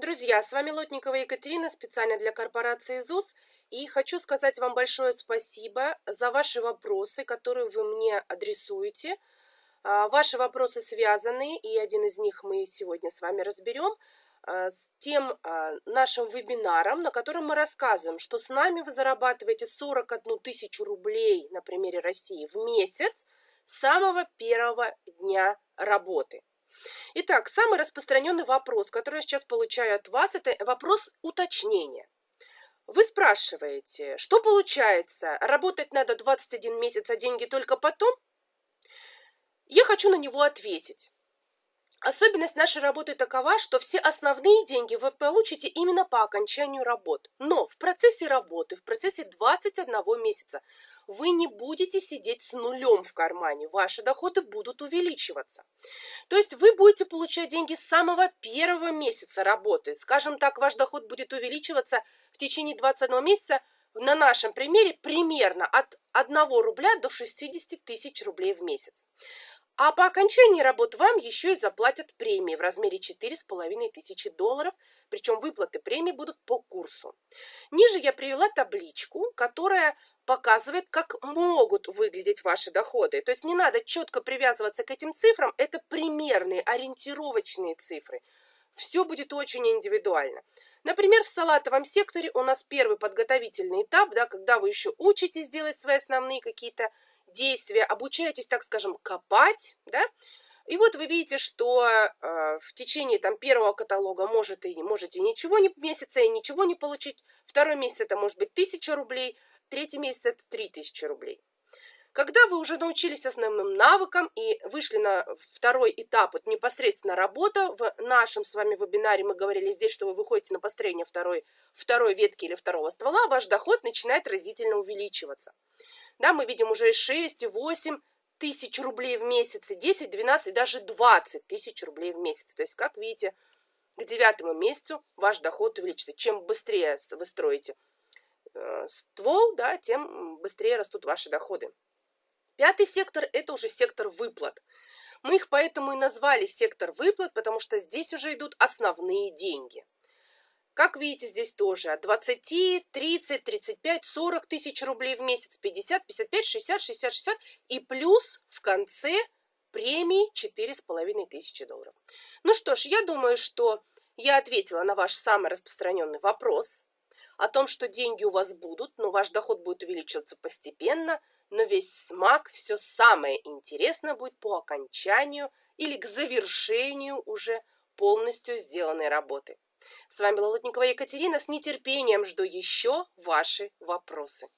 Друзья, с вами Лотникова Екатерина, специально для корпорации ЗУС. И хочу сказать вам большое спасибо за ваши вопросы, которые вы мне адресуете. А, ваши вопросы связаны, и один из них мы сегодня с вами разберем, а, с тем а, нашим вебинаром, на котором мы рассказываем, что с нами вы зарабатываете 41 тысячу рублей на примере России в месяц с самого первого дня работы. Итак, самый распространенный вопрос, который я сейчас получаю от вас, это вопрос уточнения. Вы спрашиваете, что получается, работать надо 21 месяц, а деньги только потом? Я хочу на него ответить. Особенность нашей работы такова, что все основные деньги вы получите именно по окончанию работ. Но в процессе работы, в процессе 21 месяца, вы не будете сидеть с нулем в кармане, ваши доходы будут увеличиваться. То есть вы будете получать деньги с самого первого месяца работы. Скажем так, ваш доход будет увеличиваться в течение 21 месяца, на нашем примере, примерно от 1 рубля до 60 тысяч рублей в месяц. А по окончании работ вам еще и заплатят премии в размере 4,5 тысячи долларов, причем выплаты премий будут по курсу. Ниже я привела табличку, которая показывает, как могут выглядеть ваши доходы. То есть не надо четко привязываться к этим цифрам, это примерные, ориентировочные цифры. Все будет очень индивидуально. Например, в салатовом секторе у нас первый подготовительный этап, да, когда вы еще учитесь делать свои основные какие-то действия, обучаетесь, так скажем, копать, да, и вот вы видите, что э, в течение там, первого каталога может и, можете ничего не месяца и ничего не получить. Второй месяц это может быть 1000 рублей, третий месяц это 3000 рублей. Когда вы уже научились основным навыкам и вышли на второй этап, вот непосредственно работа, в нашем с вами вебинаре мы говорили здесь, что вы выходите на построение второй, второй ветки или второго ствола, ваш доход начинает разительно увеличиваться. Да, мы видим уже 6 и 8 тысяч рублей в месяц, и 10, 12, даже 20 тысяч рублей в месяц. То есть, как видите, к девятому месяцу ваш доход увеличится. Чем быстрее вы строите э, ствол, да, тем быстрее растут ваши доходы. Пятый сектор – это уже сектор выплат. Мы их поэтому и назвали сектор выплат, потому что здесь уже идут основные деньги. Как видите, здесь тоже от 20, 30, 35, 40 тысяч рублей в месяц, 50, 55, 60, 60, 60 и плюс в конце премии 4,5 тысячи долларов. Ну что ж, я думаю, что я ответила на ваш самый распространенный вопрос о том, что деньги у вас будут, но ваш доход будет увеличиваться постепенно, но весь смак, все самое интересное будет по окончанию или к завершению уже полностью сделанной работы. С вами была Лотникова Екатерина. С нетерпением жду еще ваши вопросы.